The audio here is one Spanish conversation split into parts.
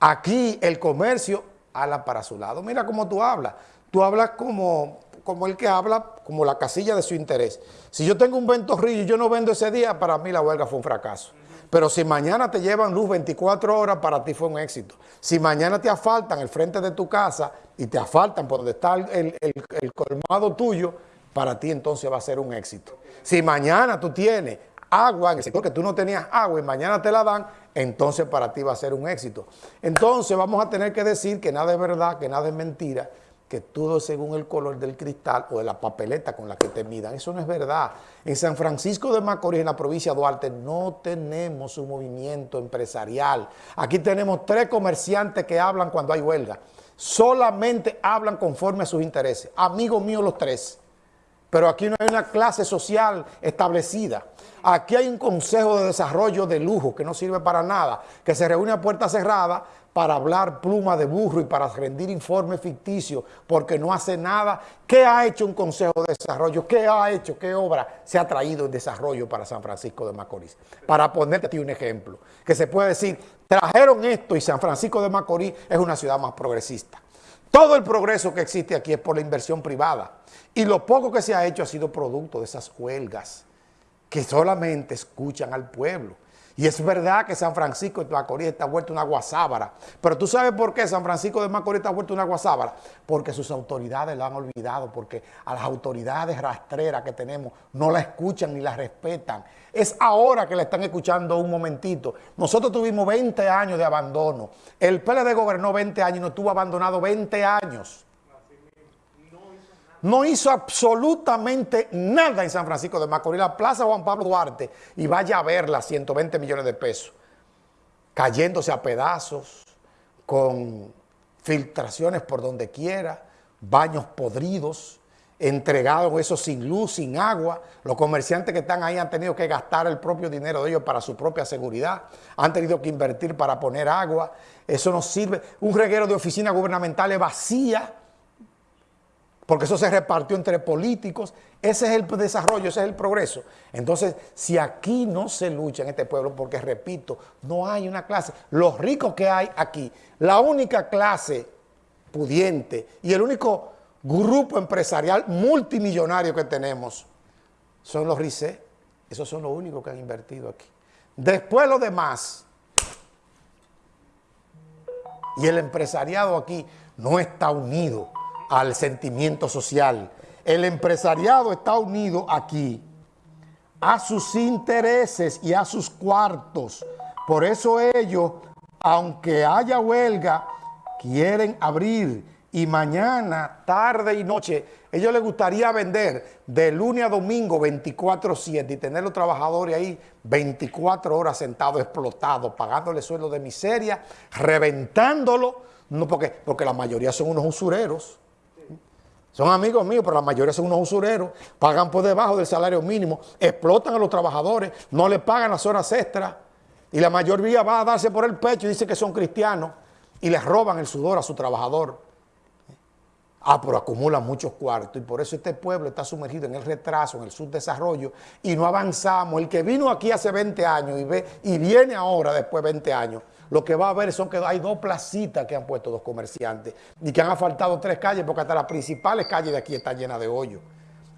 Aquí el comercio habla para su lado. Mira cómo tú hablas. Tú hablas como, como el que habla, como la casilla de su interés. Si yo tengo un ventorrillo y yo no vendo ese día, para mí la huelga fue un fracaso. Pero si mañana te llevan luz 24 horas, para ti fue un éxito. Si mañana te asfaltan el frente de tu casa y te asfaltan por donde está el, el colmado tuyo, para ti entonces va a ser un éxito. Si mañana tú tienes agua en el sector que tú no tenías agua y mañana te la dan, entonces para ti va a ser un éxito. Entonces vamos a tener que decir que nada es verdad, que nada es mentira, que todo según el color del cristal o de la papeleta con la que te midan. Eso no es verdad. En San Francisco de Macorís, en la provincia de Duarte, no tenemos un movimiento empresarial. Aquí tenemos tres comerciantes que hablan cuando hay huelga. Solamente hablan conforme a sus intereses. Amigos míos los tres pero aquí no hay una clase social establecida. Aquí hay un consejo de desarrollo de lujo que no sirve para nada, que se reúne a puerta cerrada para hablar pluma de burro y para rendir informes ficticios, porque no hace nada. ¿Qué ha hecho un consejo de desarrollo? ¿Qué ha hecho? ¿Qué obra se ha traído en desarrollo para San Francisco de Macorís? Para ponerte a ti un ejemplo, que se puede decir, trajeron esto y San Francisco de Macorís es una ciudad más progresista. Todo el progreso que existe aquí es por la inversión privada. Y lo poco que se ha hecho ha sido producto de esas huelgas que solamente escuchan al pueblo. Y es verdad que San Francisco de Macorís está vuelto una guasábara. Pero tú sabes por qué San Francisco de Macorís está vuelto una guasábara. Porque sus autoridades lo han olvidado, porque a las autoridades rastreras que tenemos no la escuchan ni la respetan. Es ahora que la están escuchando un momentito. Nosotros tuvimos 20 años de abandono. El PLD gobernó 20 años y no estuvo abandonado 20 años no hizo absolutamente nada en San Francisco de Macorís, la Plaza Juan Pablo Duarte, y vaya a verla, 120 millones de pesos, cayéndose a pedazos, con filtraciones por donde quiera, baños podridos, entregados eso sin luz, sin agua. Los comerciantes que están ahí han tenido que gastar el propio dinero de ellos para su propia seguridad, han tenido que invertir para poner agua, eso no sirve. Un reguero de oficinas gubernamentales vacía, porque eso se repartió entre políticos, ese es el desarrollo, ese es el progreso. Entonces, si aquí no se lucha en este pueblo, porque repito, no hay una clase, los ricos que hay aquí, la única clase pudiente y el único grupo empresarial multimillonario que tenemos son los RICE, esos son los únicos que han invertido aquí. Después lo demás, y el empresariado aquí no está unido, al sentimiento social. El empresariado está unido aquí a sus intereses y a sus cuartos. Por eso ellos, aunque haya huelga, quieren abrir y mañana, tarde y noche, ellos les gustaría vender de lunes a domingo 24-7 y tener los trabajadores ahí 24 horas sentados explotados, pagándole sueldo de miseria, reventándolo, no porque, porque la mayoría son unos usureros. Son amigos míos, pero la mayoría son unos usureros, pagan por debajo del salario mínimo, explotan a los trabajadores, no les pagan las horas extras y la mayoría va a darse por el pecho y dice que son cristianos y les roban el sudor a su trabajador. Ah, pero acumulan muchos cuartos y por eso este pueblo está sumergido en el retraso, en el subdesarrollo y no avanzamos. El que vino aquí hace 20 años y, ve, y viene ahora después de 20 años, lo que va a ver son que hay dos placitas que han puesto dos comerciantes y que han asfaltado tres calles porque hasta las principales calles de aquí están llenas de hoyo.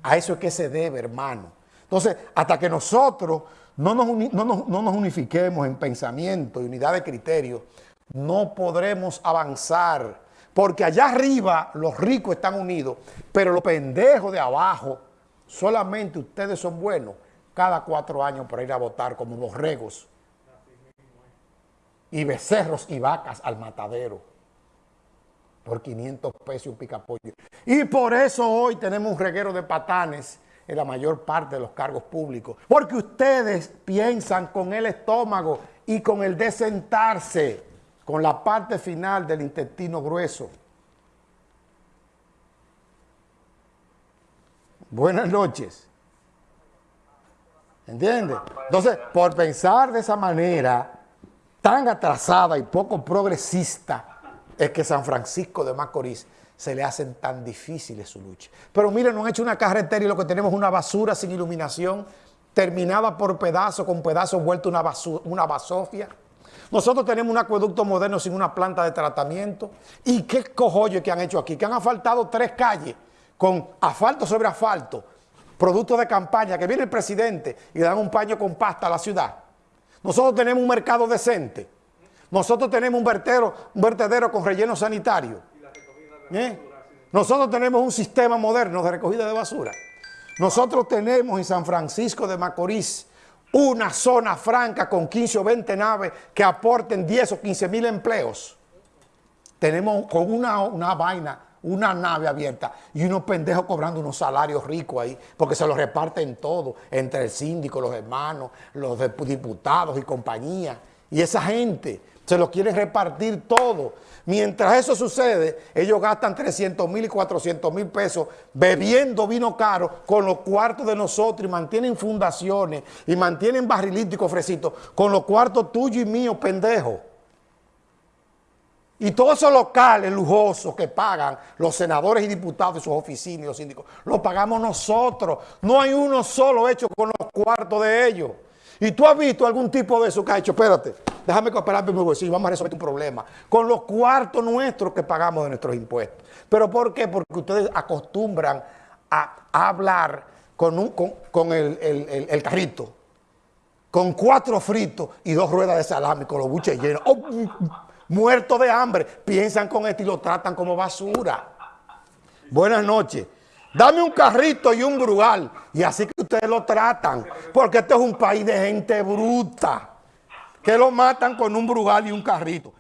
A eso es que se debe, hermano. Entonces, hasta que nosotros no nos, no nos unifiquemos en pensamiento y unidad de criterio, no podremos avanzar. Porque allá arriba los ricos están unidos, pero los pendejos de abajo, solamente ustedes son buenos cada cuatro años para ir a votar como borregos y becerros y vacas al matadero por 500 pesos un picapollo. Y por eso hoy tenemos un reguero de patanes en la mayor parte de los cargos públicos. Porque ustedes piensan con el estómago y con el de sentarse, con la parte final del intestino grueso. Buenas noches. ¿Entiendes? Entonces, por pensar de esa manera, tan atrasada y poco progresista es que San Francisco de Macorís se le hacen tan difíciles su lucha. Pero miren, no han hecho una carretera y lo que tenemos es una basura sin iluminación, terminada por pedazos, con pedazos vuelto una, basura, basofia. Nosotros tenemos un acueducto moderno sin una planta de tratamiento. ¿Y qué cojollo que han hecho aquí? Que han asfaltado tres calles con asfalto sobre asfalto, producto de campaña, que viene el presidente y le dan un paño con pasta a la ciudad. Nosotros tenemos un mercado decente. Nosotros tenemos un, vertedero, con relleno sanitario. ¿Eh? Nosotros tenemos un sistema moderno de recogida de basura. Nosotros tenemos en San Francisco de Macorís una zona franca con 15 o 20 naves que aporten 10 o 15 mil empleos. Tenemos con una, una vaina, una nave abierta y unos pendejos cobrando unos salarios ricos ahí, porque se los reparten todo, entre el síndico, los hermanos, los diputados y compañía. Y esa gente se los quieren repartir todo. Mientras eso sucede, ellos gastan 300 mil y 400 mil pesos bebiendo vino caro con los cuartos de nosotros y mantienen fundaciones y mantienen barrilitos y cofrecitos con los cuartos tuyos y míos, pendejo. Y todos esos locales lujosos que pagan los senadores y diputados de sus oficinas y los síndicos, los pagamos nosotros. No hay uno solo hecho con los cuartos de ellos. Y tú has visto algún tipo de eso que ha hecho, espérate, déjame cooperar mi bolsillo, vamos a resolver tu problema. Con los cuartos nuestros que pagamos de nuestros impuestos. ¿Pero por qué? Porque ustedes acostumbran a, hablar con, un, con, el, carrito, con cuatro fritos y dos ruedas de salami, con los buches llenos. Oh, muertos de hambre. Piensan con esto y lo tratan como basura. Buenas noches. Dame un carrito y un brugal. Y así que ustedes lo tratan. Porque este es un país de gente bruta. Que lo matan con un brugal y un carrito.